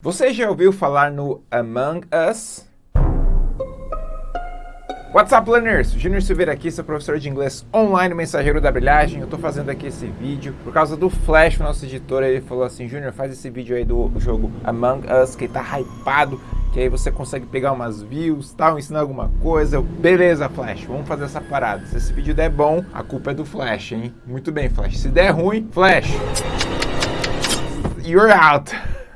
Você já ouviu falar no Among Us? What's up, learners? Júnior Silveira aqui, seu professor de inglês online, mensageiro da brilhagem. Eu tô fazendo aqui esse vídeo por causa do Flash, nosso editor. Ele falou assim, Júnior, faz esse vídeo aí do jogo Among Us, que tá hypado, que aí você consegue pegar umas views, tal, ensinar alguma coisa. Beleza, Flash, vamos fazer essa parada. Se esse vídeo der bom, a culpa é do Flash, hein? Muito bem, Flash. Se der ruim, Flash, you're out.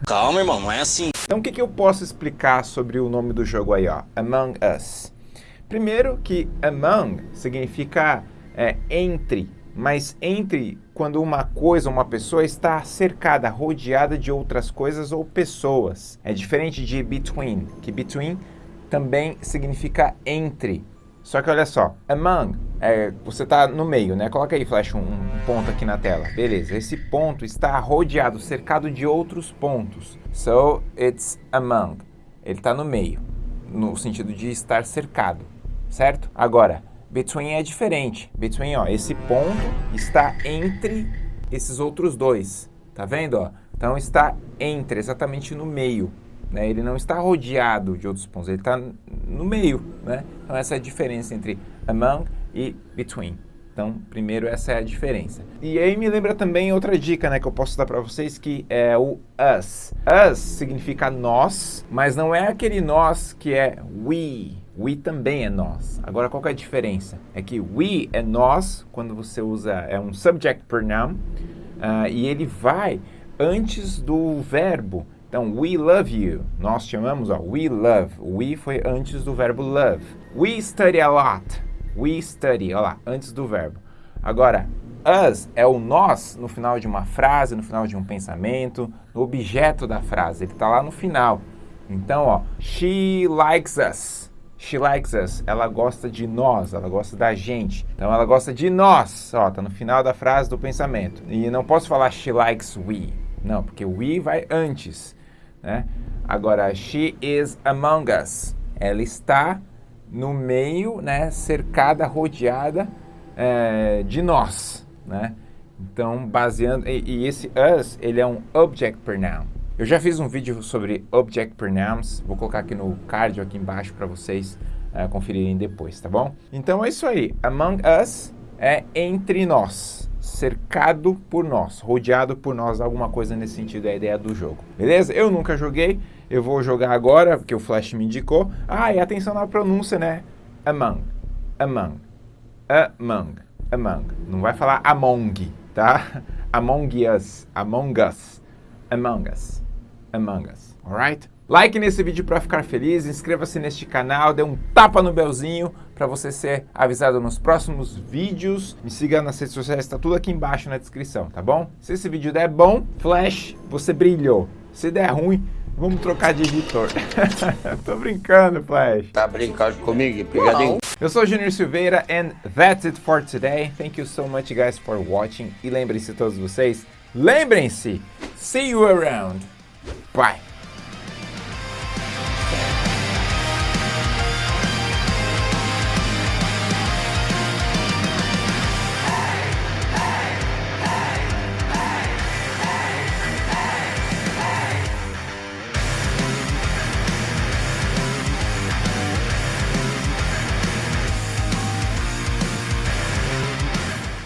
Calma, irmão, não é assim. Então o que, que eu posso explicar sobre o nome do jogo aí, ó? Among Us. Primeiro que among significa é, entre, mas entre quando uma coisa, uma pessoa está cercada, rodeada de outras coisas ou pessoas. É diferente de between, que between também significa entre. Só que olha só, among, é, você está no meio, né? Coloca aí, Flash, um, um, ponto aqui na tela. Beleza, esse ponto está rodeado, cercado de outros pontos. So, it's among. Ele está no meio, no sentido de estar cercado, certo? Agora, between é diferente. Between, ó, esse ponto está entre esses outros dois. Tá vendo, ó? Então, está entre, exatamente no meio. Né? Ele não está rodeado de outros pontos, ele está no meio. Né? Então essa é a diferença entre among e between. Então, primeiro, essa é a diferença. E aí me lembra também outra dica né, que eu posso dar para vocês, que é o us. Us significa nós, mas não é aquele nós que é we. We também é nós. Agora, qual é a diferença? É que we é nós, quando você usa, é um subject pronoun, uh, e ele vai antes do verbo. Então, we love you. Nós chamamos, ó, we love. We foi antes do verbo love. We study a lot. We study, ó lá, antes do verbo. Agora, us é o nós no final de uma frase, no final de um pensamento, no objeto da frase. Ele está lá no final. Então, ó, she likes us. She likes us. Ela gosta de nós, ela gosta da gente. Então, ela gosta de nós. Ó, tá no final da frase do pensamento. E não posso falar she likes we. Não, porque we vai antes. Né? Agora, she is among us. Ela está no meio, né, cercada, rodeada é, de nós. Né? Então, baseando... E, e, esse us, ele é um object pronoun. Eu já fiz um vídeo sobre object pronouns. Vou colocar aqui no card aqui embaixo para vocês é, conferirem depois, tá bom? Então, é isso aí. Among us é entre nós cercado por nós, rodeado por nós, alguma coisa nesse sentido é a ideia do jogo. Beleza? Eu nunca joguei, eu vou jogar agora, porque o Flash me indicou. Ah, e atenção na pronúncia, né? Among, among, among, among. Não vai falar among, tá? Among us, among us, among us, among us, alright? Like nesse vídeo para ficar feliz, inscreva-se neste canal, dê um tapa no belzinho para você ser avisado nos próximos vídeos. Me siga nas redes sociais, está tudo aqui embaixo na descrição, tá bom? Se esse vídeo der bom, Flash, você brilhou. Se der ruim, vamos trocar de editor. Tô brincando, Flash. Tá brincando comigo, pegadinho? Eu sou o Junior Silveira and that's it for today. Thank you so much guys for watching. E lembrem-se todos vocês, lembrem-se, see you around. Bye.